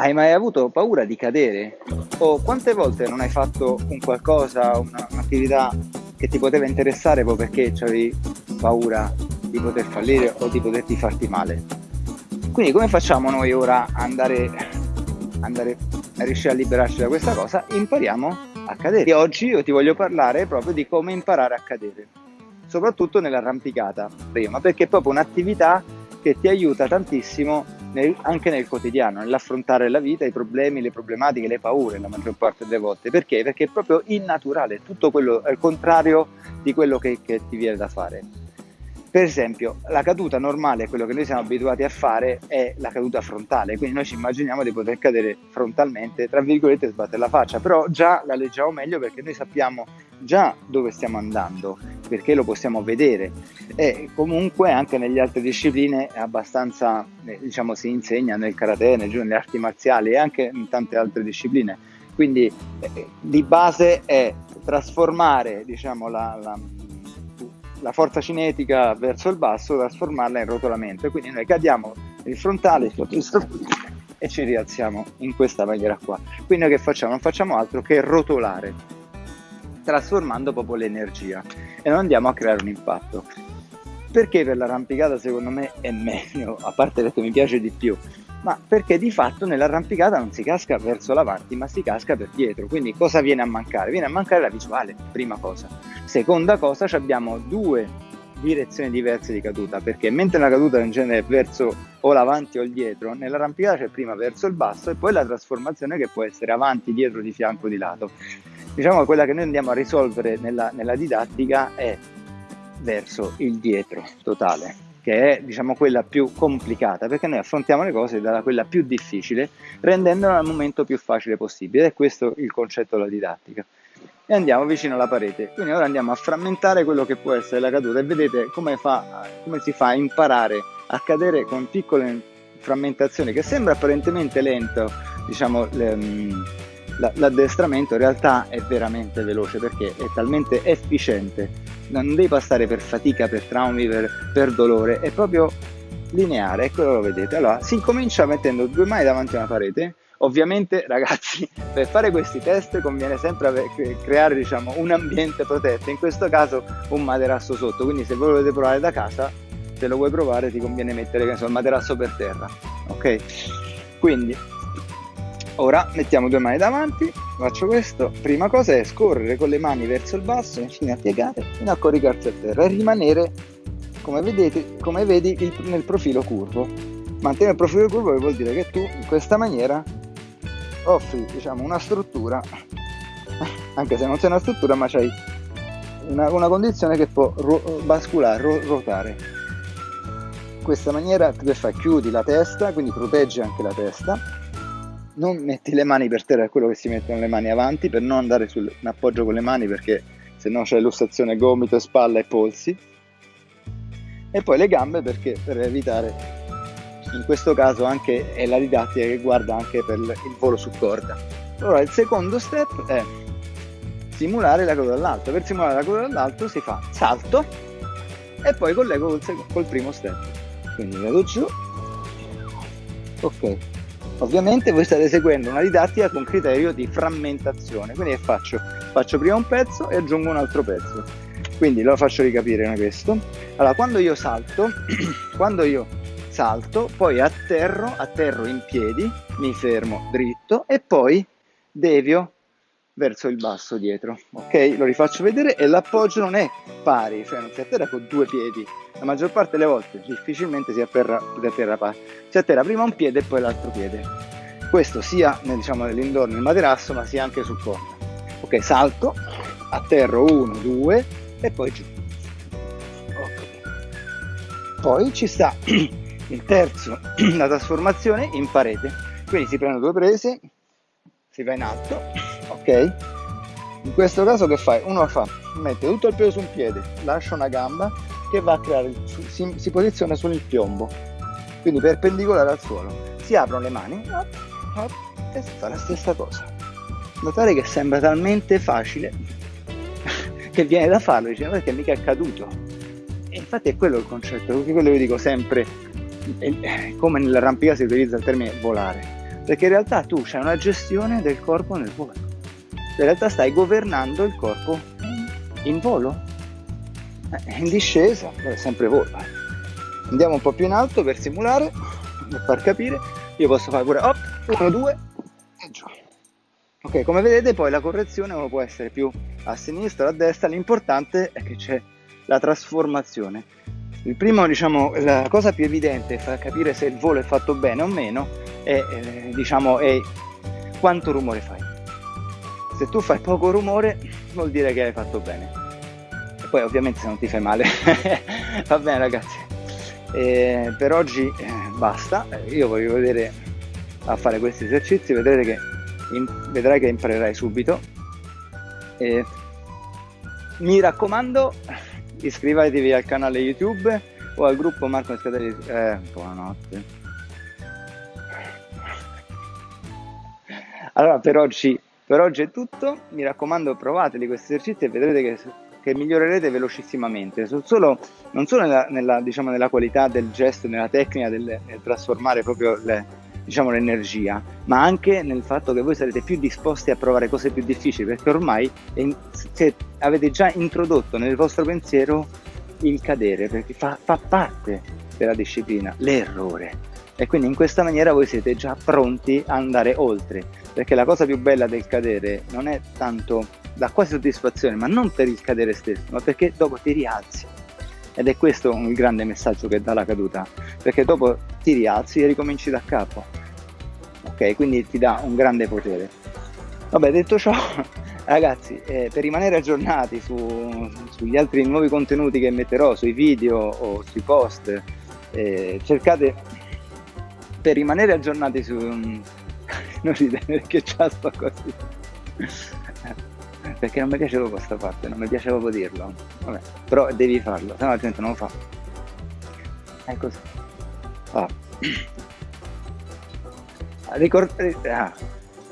Hai mai avuto paura di cadere? O quante volte non hai fatto un qualcosa, una, un'attività che ti poteva interessare proprio perché avevi paura di poter fallire o di poterti farti male? Quindi come facciamo noi ora a andare, andare a riuscire a liberarci da questa cosa? Impariamo a cadere. E oggi io ti voglio parlare proprio di come imparare a cadere, soprattutto nell'arrampicata, prima, perché è proprio un'attività che ti aiuta tantissimo nel, anche nel quotidiano, nell'affrontare la vita, i problemi, le problematiche, le paure la maggior parte delle volte. Perché? Perché è proprio innaturale, tutto quello il contrario di quello che, che ti viene da fare. Per esempio, la caduta normale, quello che noi siamo abituati a fare, è la caduta frontale, quindi noi ci immaginiamo di poter cadere frontalmente, tra virgolette, sbattere la faccia, però già la leggiamo meglio perché noi sappiamo già dove stiamo andando, perché lo possiamo vedere e comunque anche nelle altre discipline è abbastanza, eh, diciamo, si insegna nel karate, nelle arti marziali e anche in tante altre discipline. Quindi eh, di base è trasformare, diciamo, la, la la forza cinetica verso il basso, trasformarla in rotolamento. E quindi noi cadiamo il frontale e ci rialziamo in questa maniera qua. Quindi noi che facciamo? Non facciamo altro che rotolare, trasformando proprio l'energia e non andiamo a creare un impatto. Perché per l'arrampicata secondo me è meglio, a parte perché mi piace di più, ma perché di fatto nell'arrampicata non si casca verso l'avanti, ma si casca per dietro. Quindi cosa viene a mancare? Viene a mancare la visuale, prima cosa. Seconda cosa, abbiamo due direzioni diverse di caduta, perché mentre la caduta in genere è verso o l'avanti o il dietro, nell'arrampicata c'è prima verso il basso e poi la trasformazione che può essere avanti, dietro, di fianco, di lato. Diciamo quella che noi andiamo a risolvere nella, nella didattica è verso il dietro totale che è diciamo quella più complicata, perché noi affrontiamo le cose dalla quella più difficile, rendendola al momento più facile possibile. Ed è questo il concetto della didattica. E andiamo vicino alla parete. Quindi ora andiamo a frammentare quello che può essere la caduta e vedete come, fa, come si fa a imparare a cadere con piccole frammentazioni che sembra apparentemente lento, diciamo, l'addestramento in realtà è veramente veloce perché è talmente efficiente, non devi passare per fatica, per traumi, per, per dolore, è proprio lineare, ecco lo vedete. Allora, si incomincia mettendo due mani davanti a una parete, ovviamente ragazzi per fare questi test conviene sempre creare diciamo, un ambiente protetto, in questo caso un materasso sotto, quindi se voi volete provare da casa, se lo vuoi provare ti conviene mettere so, il materasso per terra, ok? Quindi Ora mettiamo due mani davanti, faccio questo, prima cosa è scorrere con le mani verso il basso, infine a piegare, fino a coricarsi a terra e rimanere, come, vedete, come vedi, il, nel profilo curvo. Mantenere il profilo curvo vuol dire che tu in questa maniera offri diciamo, una struttura, anche se non sei una struttura, ma c'hai una, una condizione che può ro- basculare, ro- ruotare. In questa maniera che fai? Chiudi la testa, quindi proteggi anche la testa non metti le mani per terra, è quello che si mettono le mani avanti per non andare sul, in appoggio con le mani perché se no c'è lussazione gomito, spalla e polsi. E poi le gambe perché per evitare, in questo caso anche è la didattica che guarda anche per il volo su corda. Allora il secondo step è simulare la coda dall'alto. Per simulare la coda dall'alto si fa salto e poi collego col, col primo step. Quindi vado giù, ok, Ovviamente voi state seguendo una didattica con criterio di frammentazione, quindi che faccio? Faccio prima un pezzo e aggiungo un altro pezzo. Quindi lo faccio ricapire questo. Allora, quando io salto, quando io salto, poi atterro, atterro in piedi, mi fermo dritto e poi devio verso il basso dietro. Ok? Lo rifaccio vedere e l'appoggio non è pari, cioè non si atterra con due piedi. La maggior parte delle volte difficilmente si atterra, si atterra pari. Si atterra prima un piede e poi l'altro piede. Questo sia diciamo, nell'indoor, nel materasso, ma sia anche sul corpo. Ok, salto, atterro uno, due e poi giù. Poi ci sta il terzo, la trasformazione in parete. Quindi si prendono due prese, si va in alto, ok? In questo caso che fai? Uno fa, mette tutto il peso su un piede, lascia una gamba che va a creare, si, si posiziona sul piombo, quindi perpendicolare al suolo. Si aprono le mani up, up, e si fa la stessa cosa. Notare che sembra talmente facile che viene da farlo, dice perché mica è caduto. E infatti è quello il concetto, perché quello che dico sempre, come nell'arrampicata si utilizza il termine volare Perché in realtà tu c'hai una gestione del corpo nel volo. In realtà stai governando il corpo in volo. Eh, in discesa, è sempre volo. Andiamo un po' più in alto per simulare, per far capire. Io posso fare pure 1, 2 e giù. Ok, come vedete poi la correzione può essere più a sinistra o a destra, l'importante è che c'è la trasformazione. Il primo, diciamo, la cosa più evidente per capire se il volo è fatto bene o meno è, eh, diciamo, è quanto rumore fai. Se tu fai poco rumore vuol dire che hai fatto bene. E poi ovviamente se non ti fai male. Va bene ragazzi. E per oggi eh, basta. Io voglio vedere a fare questi esercizi, vedrete che vedrai che imparerai subito. E mi raccomando, iscrivetevi al canale YouTube o al gruppo Marco Escatelli. Eh, buonanotte. Allora, per oggi, per oggi è tutto. Mi raccomando, provateli questi esercizi e vedrete che, che migliorerete velocissimamente. Solo, non solo nella, nella, diciamo, nella, qualità del gesto, nella tecnica del, nel trasformare proprio le, diciamo, l'energia, ma anche nel fatto che voi sarete più disposti a provare cose più difficili, perché ormai è, avete già introdotto nel vostro pensiero il cadere, perché fa, fa parte della disciplina, l'errore. E quindi in questa maniera voi siete già pronti a andare oltre, perché la cosa più bella del cadere non è tanto da quasi soddisfazione, ma non per il cadere stesso, ma perché dopo ti rialzi. Ed è questo il grande messaggio che dà la caduta, perché dopo ti rialzi e ricominci da capo ok? Quindi ti dà un grande potere. Vabbè, detto ciò, ragazzi, eh, per rimanere aggiornati su, sugli altri nuovi contenuti che metterò, sui video o sui post, eh, cercate per rimanere aggiornati su... non ridere perché già sto così. perché non mi piace proprio questa parte, non mi piace proprio dirlo. Vabbè, però devi farlo, se no la gente non lo fa. È così. Ah. Ricord- eh, ah.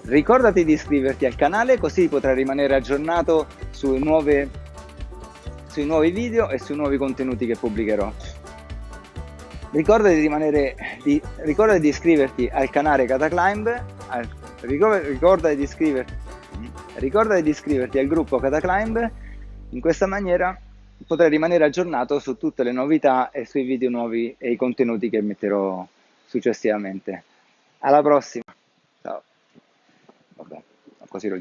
Ricordati di iscriverti al canale così potrai rimanere aggiornato sui, nuove, sui nuovi video e sui nuovi contenuti che pubblicherò. Ricordati di, rimanere, di, ricordati di iscriverti al canale Cataclimb, al, ricordati, di iscriverti, ricordati di iscriverti al gruppo Cataclimb, in questa maniera potrai rimanere aggiornato su tutte le novità e sui video nuovi e i contenuti che metterò successivamente. Alla prossima. Ciao. Vabbè, così lo